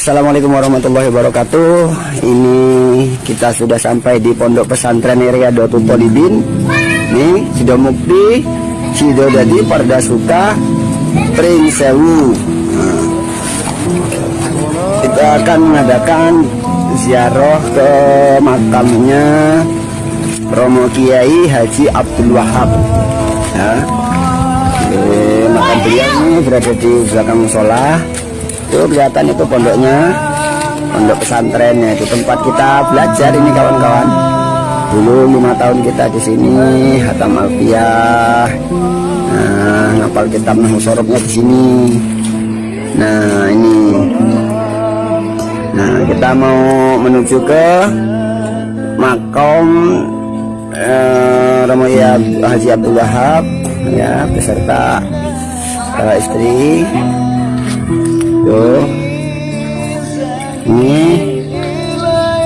Assalamualaikum warahmatullahi wabarakatuh. Ini kita sudah sampai di pondok pesantren Riyadatul Polibin Ini sudah mukti Sido Dadi Parda Suka Pring Sewu. Nah, Kita akan mengadakan ziarah ke makamnya Romo Kiai Haji Abdul Wahab. Ya. makam beliau ini berada di belakang musola itu kelihatan itu pondoknya pondok pesantrennya. Itu tempat kita belajar ini kawan-kawan. Dulu lima tahun kita di sini hatam alfiah. Nah ngapal kitab sorobnya di sini. Nah ini. Nah kita mau menuju ke makom eh, Romoya Haji Abdul Wahab ya beserta uh, istri tuh ini.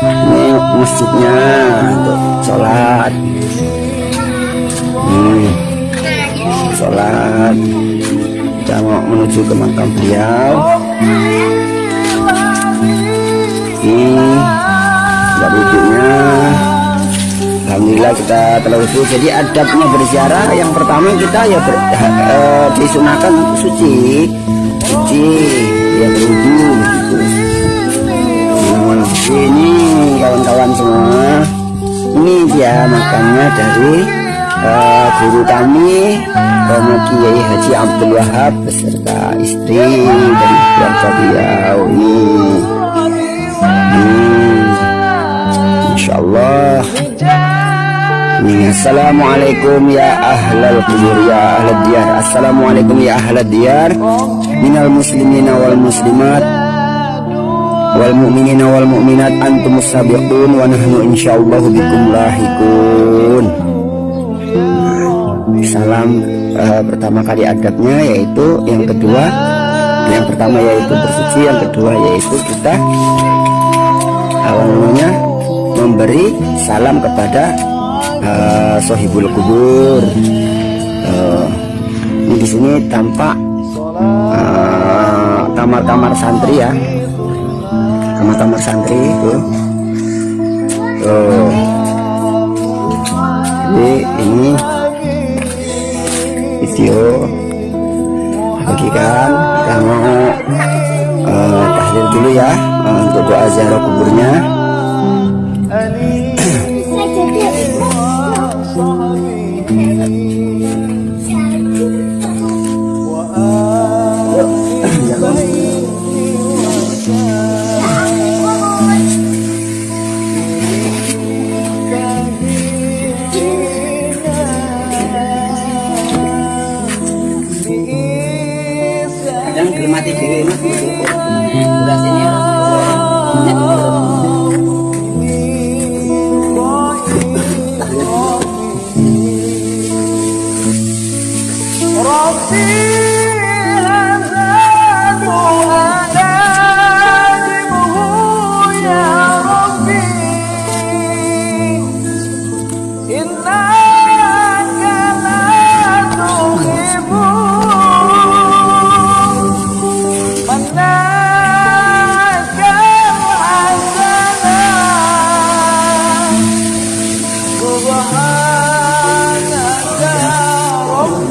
Ini masjidnya. Untuk sholat. Ini. Sholat. Kita mau menuju ke makam beliau. Ini. Tidak wudhunya. Alhamdulillah kita wudhu. Jadi adabnya berziarah. Yang pertama kita ya ber, uh, disunahkan suci. Suci dari uh, guru kami Romo Kiai Haji Abdul Wahab beserta istri dan keluarga beliau ini. Hmm. Allah Assalamualaikum ya ahlal kubur ya ahlal diyar. Assalamualaikum ya ahlal diyar. Minal muslimina wal muslimat Wal mu'minina wal mu'minat Antumus sabiqun Wa nahnu insyaallah bikum lahikun Salam uh, pertama kali adabnya yaitu Yang kedua. Yang pertama yaitu bersuci Yang kedua yaitu kita Awal namanya Memberi salam kepada uh, sohibul kubur. Uh, ini di sini tampak kamar-kamar uh, santri ya kamar-kamar santri tuh tuh. Jadi ini video bagikan kita mau uh, tahlil dulu ya uh, untuk doa ziarah kuburnya Thank you.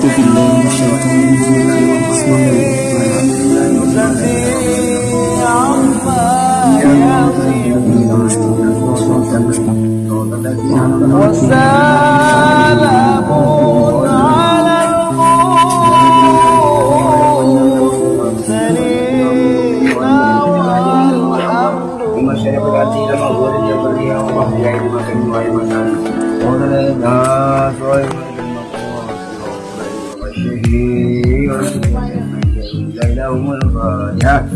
أعوذ بالله من الشيطان بسم الله الرحمن الرحيم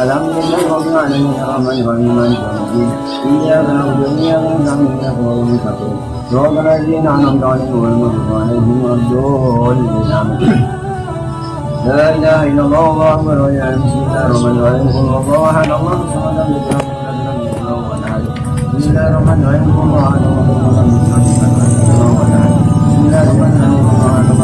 الحمد لله رب العالمين الرحمن الرحيم مالك يوم الدين إياك نعبد وإياك نستعين اهدنا الصراط المستقيم صراط الذين أنعمت عليهم غير المغضوب عليهم ولا الضالين آمين لا إله إلا الله الله أكبر ولا بسم الله الرحمن الرحيم قل هو الله أحد الله الصمد لم يلد ولم يولد ولم يكن له بسم الله الرحمن الرحيم قل هو أحد الله الصمد لم يلد ولم يولد ولم يكن له بسم الله الرحمن الرحيم قل هو أحد الله الصمد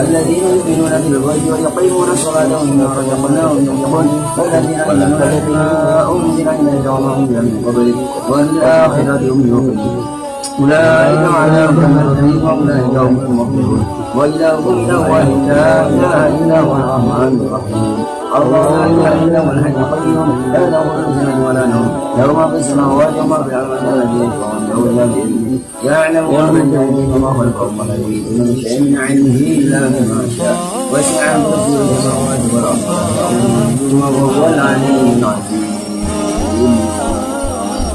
الذين يؤمنون بالغيب ويقيمون الصلاة ومما رزقناهم ينفقون والذين يؤمنون بما أنزل إليك وما أنزل من قبلك والآخرة هم أولئك على هدى من وأولئك هم المفلحون وإلهكم إله واحد لا إله إلا هو الرحمن الرحيم الله لا اله الا هو الحي القيوم لا تاخذه سنه ولا نوم له ما في السماوات وما في الأرض الذي يشفع عنده الا باذنه يعلم ما ايديهم وما خلفهم ولا يريدون من شيء من علمه الا بما شاء وسع كرسيه السماوات والارض وهو العلي العظيم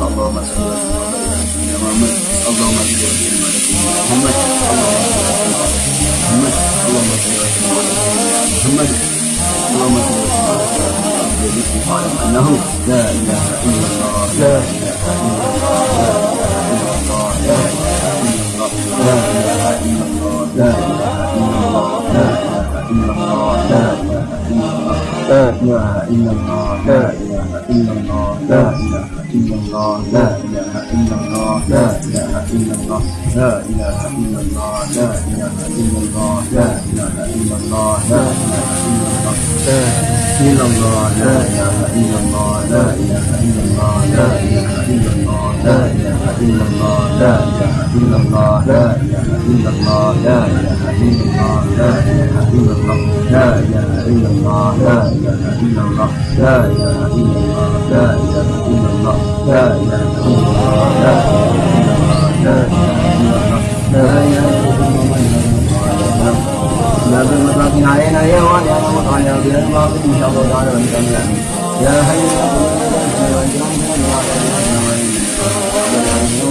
اللهم صل وسلم على محمد اللهم صل وسلم على سيدنا محمد اللهم صل وسلم على سيدنا محمد اللهم صل وسلم على سيدنا محمد انه لا الله لا اله الا الله لا اله الا لا اله الا الله لا اله الا الله لا اله الا الله ilaha illallah la ilaha illallah la ilaha illallah la ilaha illallah la ilaha illallah la ilaha illallah la ilaha illallah la ilaha illallah la illallah la ilaha illallah la ilaha illallah la ilaha illallah la ilaha illallah la ilaha إلا الله لا إله إلا الله لا إله إلا الله لا إله إلا الله لا إله إلا الله لا إله إلا الله لا إله إلا الله لا إله إلا الله لا إله إلا الله لا إله إلا الله لا إله إلا الله لا إله إلا الله لا بالمطلق علينا يا وعلي على مطعنا بلا الباطل ان شاء الله تعالى ونكمل يا حي يا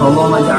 Allahumma ya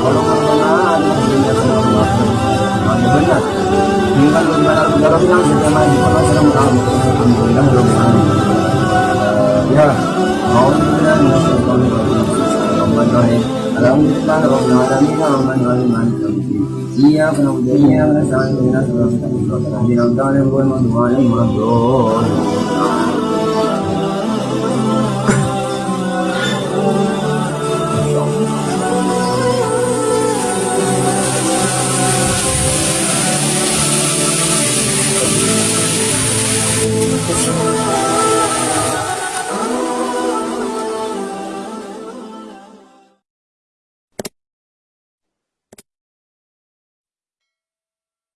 kalau perencanaan dunia semua benar ini kan negara bilang sudah maju kalau sekarang tahu alhamdulillah belum maju ya mau benar Bismillahirrahmanirrahim Alhamdulillah Rabbil Alamin Ar-Rahman Ar-Rahim Maliki Yawmiddin Iyyaka na'budu wa iyyaka nasta'in Ihdinas siratal mustaqim Siratal ladzina an'amta 'alaihim ghairil